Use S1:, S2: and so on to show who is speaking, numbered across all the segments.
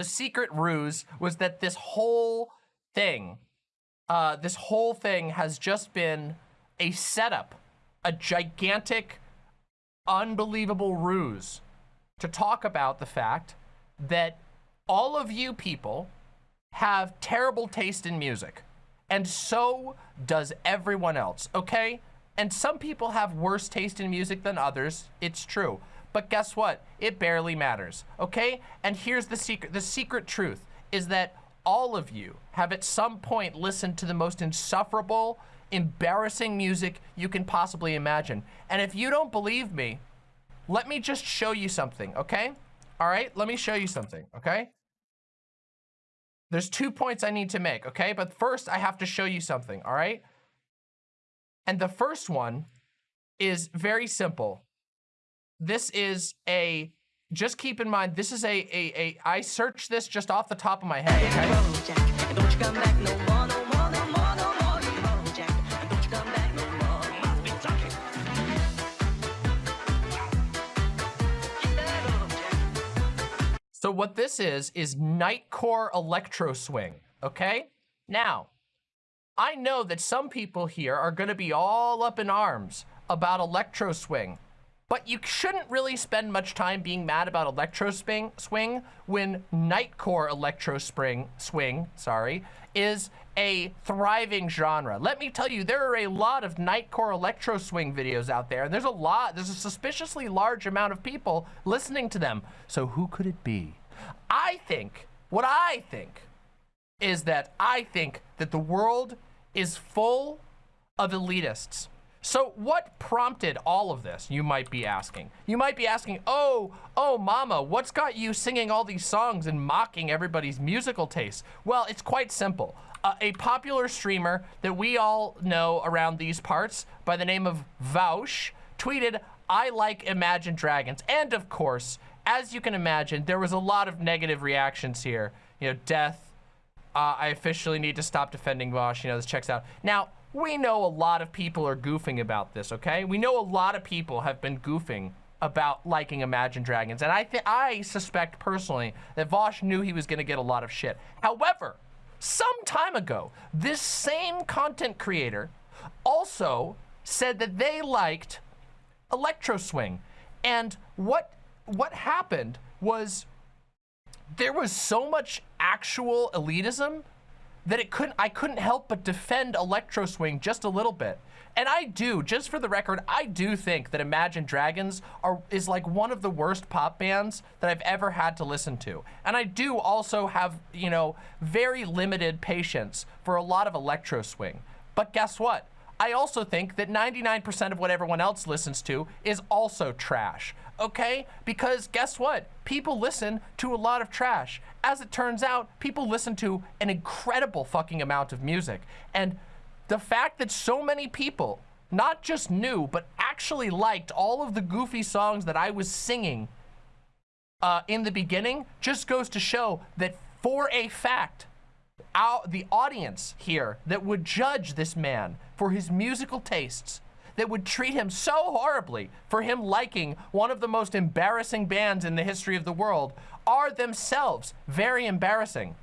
S1: the secret ruse was that this whole thing, uh, this whole thing has just been a setup, a gigantic, unbelievable ruse to talk about the fact that all of you people have terrible taste in music. And so does everyone else, okay? And some people have worse taste in music than others. It's true. But guess what? It barely matters, okay? And here's the secret. The secret truth is that all of you have at some point listened to the most insufferable, embarrassing music you can possibly imagine. And if you don't believe me, let me just show you something, okay? All right, let me show you something, okay? There's two points I need to make, okay? But first, I have to show you something, all right? And the first one is very simple. This is a, just keep in mind, this is a, a, a I searched this just off the top of my head, okay? So what this is, is Nightcore Electro Swing, okay? Now, I know that some people here are gonna be all up in arms about Electro Swing, but you shouldn't really spend much time being mad about Electro Swing, swing when Nightcore Electro Spring, Swing, sorry, is a thriving genre. Let me tell you, there are a lot of Nightcore Electro Swing videos out there, and there's a lot, there's a suspiciously large amount of people listening to them. So who could it be? I think, what I think, is that I think that the world is full of elitists. So what prompted all of this, you might be asking? You might be asking, oh, oh, mama, what's got you singing all these songs and mocking everybody's musical tastes? Well, it's quite simple. Uh, a popular streamer that we all know around these parts by the name of Vaush tweeted, I like Imagine Dragons. And of course, as you can imagine, there was a lot of negative reactions here. You know, death, uh, I officially need to stop defending Vaush. You know, this checks out. Now, we know a lot of people are goofing about this, okay? We know a lot of people have been goofing about liking Imagine Dragons. And I, I suspect personally that Vaush knew he was going to get a lot of shit. However, some time ago, this same content creator also said that they liked Electro Swing. And what what happened was there was so much actual elitism that it couldn't I couldn't help but defend Electro Swing just a little bit. And I do, just for the record, I do think that Imagine Dragons are is like one of the worst pop bands that I've ever had to listen to. And I do also have, you know, very limited patience for a lot of Electro Swing. But guess what? I also think that 99% of what everyone else listens to is also trash okay? Because guess what? People listen to a lot of trash. As it turns out, people listen to an incredible fucking amount of music. And the fact that so many people not just knew, but actually liked all of the goofy songs that I was singing uh, in the beginning just goes to show that for a fact, our, the audience here that would judge this man for his musical tastes that would treat him so horribly for him liking one of the most embarrassing bands in the history of the world are themselves very embarrassing.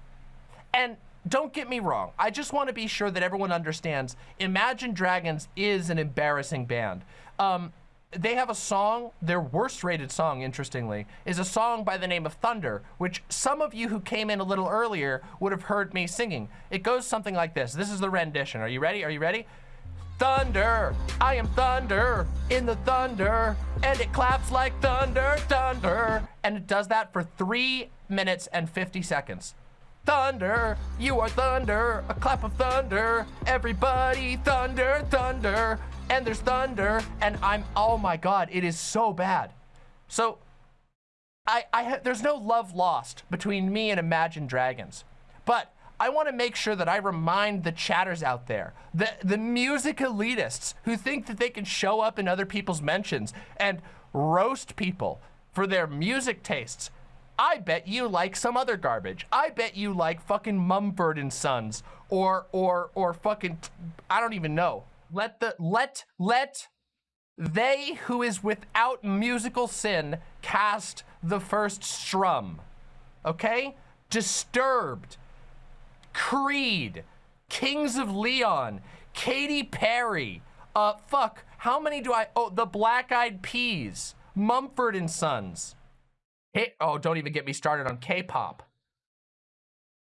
S1: And don't get me wrong, I just want to be sure that everyone understands Imagine Dragons is an embarrassing band. Um, they have a song, their worst rated song, interestingly, is a song by the name of Thunder, which some of you who came in a little earlier would have heard me singing. It goes something like this. This is the rendition. Are you ready? Are you ready? Thunder, I am thunder in the thunder, and it claps like thunder, thunder. And it does that for three minutes and 50 seconds. Thunder, you are thunder, a clap of thunder, everybody thunder, thunder, and there's thunder, and I'm, oh my God, it is so bad. So, I, I, there's no love lost between me and Imagine Dragons, but I want to make sure that I remind the chatters out there, the, the music elitists who think that they can show up in other people's mentions and roast people for their music tastes. I bet you like some other garbage. I bet you like fucking Mumford and Sons or or or fucking I don't even know. Let the let let they who is without musical sin cast the first strum. Okay? Disturbed, Creed, Kings of Leon, Katy Perry, uh, fuck, how many do I, oh, the Black Eyed Peas, Mumford and Sons. Hey, oh, don't even get me started on K-pop.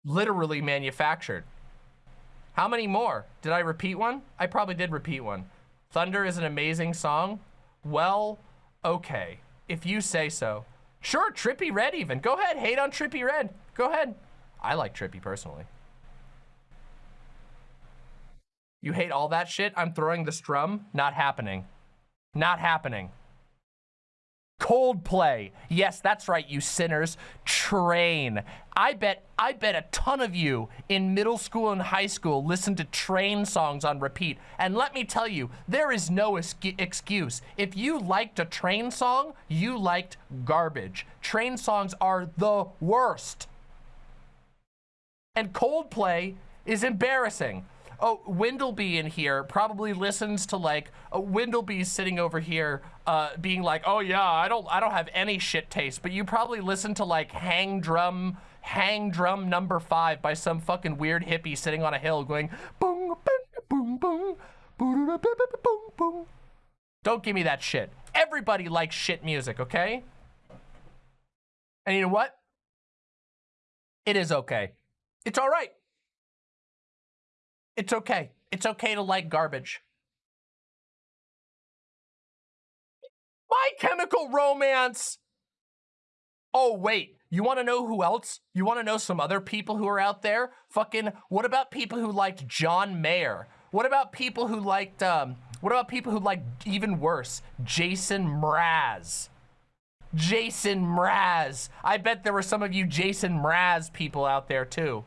S1: Literally manufactured. How many more? Did I repeat one? I probably did repeat one. Thunder is an amazing song. Well, okay, if you say so. Sure, Trippie Redd even. Go ahead, hate on Trippie Redd. Go ahead. I like Trippie personally. You hate all that shit? I'm throwing the strum? Not happening. Not happening. Coldplay. Yes, that's right, you sinners. Train. I bet I bet a ton of you in middle school and high school listened to Train songs on repeat. And let me tell you, there is no excuse. If you liked a Train song, you liked garbage. Train songs are the worst. And Coldplay is embarrassing oh, Windleby in here probably listens to like uh, Windleby's sitting over here uh, being like, oh yeah, I don't, I don't have any shit taste, but you probably listen to like Hang Drum, Hang Drum Number Five by some fucking weird hippie sitting on a hill going boom, boom, boom, boom, boom, boom. Don't give me that shit. Everybody likes shit music, okay? And you know what? It is okay. It's all right. It's okay. It's okay to like garbage. My Chemical Romance. Oh, wait. You want to know who else? You want to know some other people who are out there? Fucking, what about people who liked John Mayer? What about people who liked, um, what about people who liked even worse, Jason Mraz? Jason Mraz. I bet there were some of you Jason Mraz people out there too.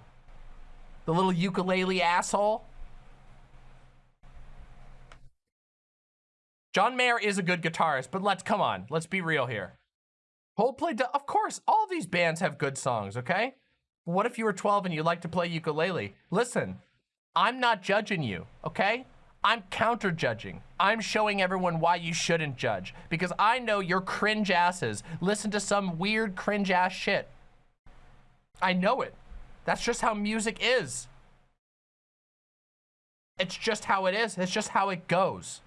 S1: The little ukulele asshole. John Mayer is a good guitarist, but let's, come on, let's be real here. Coldplay, of course, all these bands have good songs, okay? What if you were 12 and you like to play ukulele? Listen, I'm not judging you, okay? I'm counter judging. I'm showing everyone why you shouldn't judge because I know your cringe asses listen to some weird cringe ass shit. I know it. That's just how music is. It's just how it is. It's just how it goes.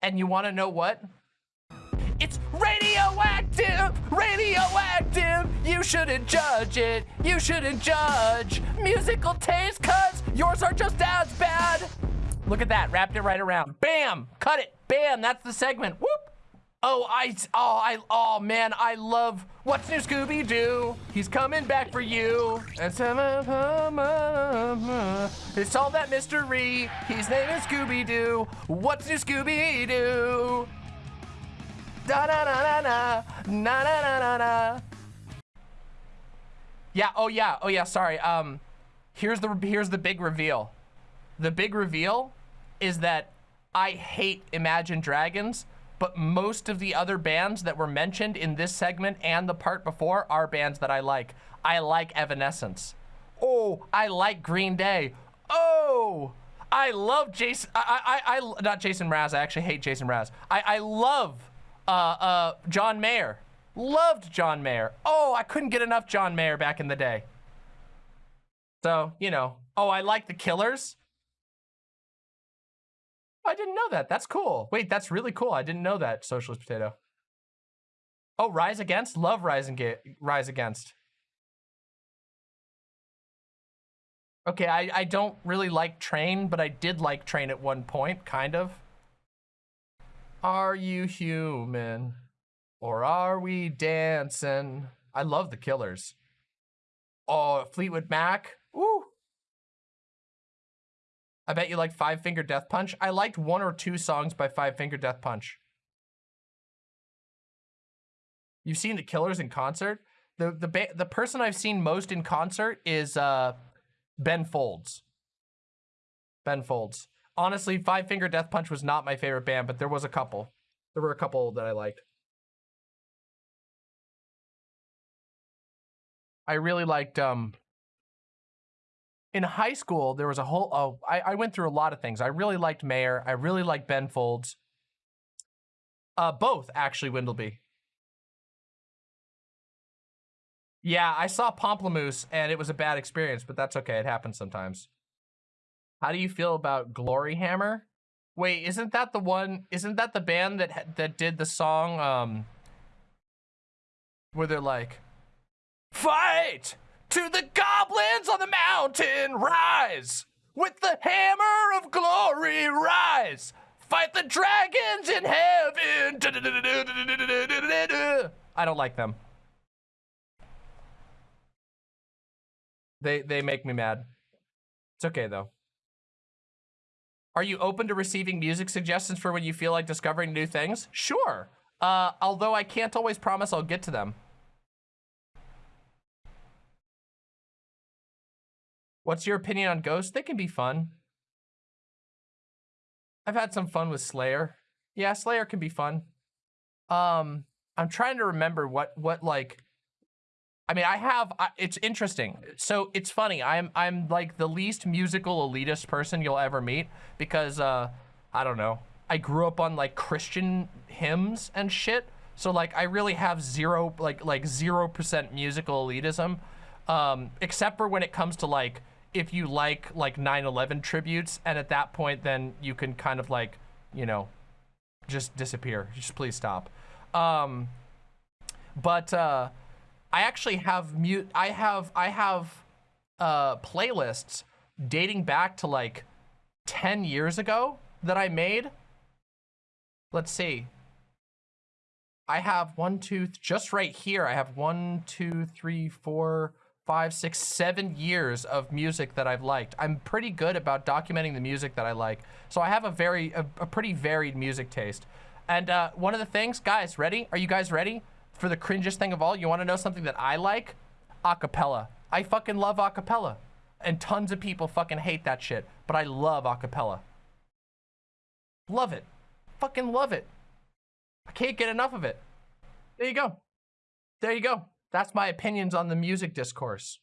S1: And you want to know what? It's radioactive, radioactive. You shouldn't judge it. You shouldn't judge musical taste cuz yours are just as bad. Look at that, wrapped it right around. Bam, cut it. Bam, that's the segment. Whoop. Oh, I, oh, I, oh man, I love What's New Scooby-Doo? He's coming back for you. Uh, uh, uh. It's solve that mystery. His name is Scooby-Doo. What's New Scooby-Doo? Da da da da da, na na na na na. Yeah. Oh yeah. Oh yeah. Sorry. Um, here's the here's the big reveal. The big reveal is that I hate Imagine Dragons but most of the other bands that were mentioned in this segment and the part before are bands that I like. I like Evanescence. Oh, I like Green Day. Oh, I love Jason. I, I, I, not Jason Mraz. I actually hate Jason Mraz. I, I love uh, uh, John Mayer. Loved John Mayer. Oh, I couldn't get enough John Mayer back in the day. So, you know. Oh, I like the Killers. I didn't know that. That's cool. Wait, that's really cool. I didn't know that, Socialist Potato. Oh, Rise Against? Love Rise, and Rise Against. Okay, I, I don't really like Train, but I did like Train at one point, kind of. Are you human? Or are we dancing? I love the Killers. Oh, Fleetwood Mac. I bet you like Five Finger Death Punch. I liked one or two songs by Five Finger Death Punch. You've seen the Killers in concert? The the the person I've seen most in concert is uh, Ben Folds. Ben Folds. Honestly, Five Finger Death Punch was not my favorite band, but there was a couple. There were a couple that I liked. I really liked um in high school, there was a whole, oh, I, I went through a lot of things. I really liked Mayer. I really liked Ben Folds. Uh, both, actually, Windleby. Yeah, I saw Pomplamoose and it was a bad experience, but that's okay. It happens sometimes. How do you feel about Glory Hammer? Wait, isn't that the one? Isn't that the band that that did the song? Um, where they're like, "Fight to the goblins on the mountain, rise with the hammer of glory, rise." Fight the dragons in heaven. I don't like them. They they make me mad. It's okay though. Are you open to receiving music suggestions for when you feel like discovering new things? Sure. Uh, although I can't always promise I'll get to them. What's your opinion on Ghost? They can be fun. I've had some fun with Slayer. Yeah, Slayer can be fun. Um, I'm trying to remember what what like I mean, I have, it's interesting. So it's funny. I'm, I'm like the least musical elitist person you'll ever meet because, uh, I don't know. I grew up on like Christian hymns and shit. So like, I really have zero, like, like 0% musical elitism. Um, except for when it comes to like, if you like like 9-11 tributes and at that point, then you can kind of like, you know, just disappear. Just please stop. Um, but, uh, I actually have mute. I have I have uh, playlists dating back to like 10 years ago that I made. Let's see. I have one, two, just right here. I have one, two, three, four, five, six, seven years of music that I've liked. I'm pretty good about documenting the music that I like. So I have a very, a, a pretty varied music taste. And uh, one of the things, guys, ready? Are you guys ready? for the cringiest thing of all, you want to know something that I like? Acapella. I fucking love acapella. And tons of people fucking hate that shit. But I love acapella. Love it. Fucking love it. I can't get enough of it. There you go. There you go. That's my opinions on the music discourse.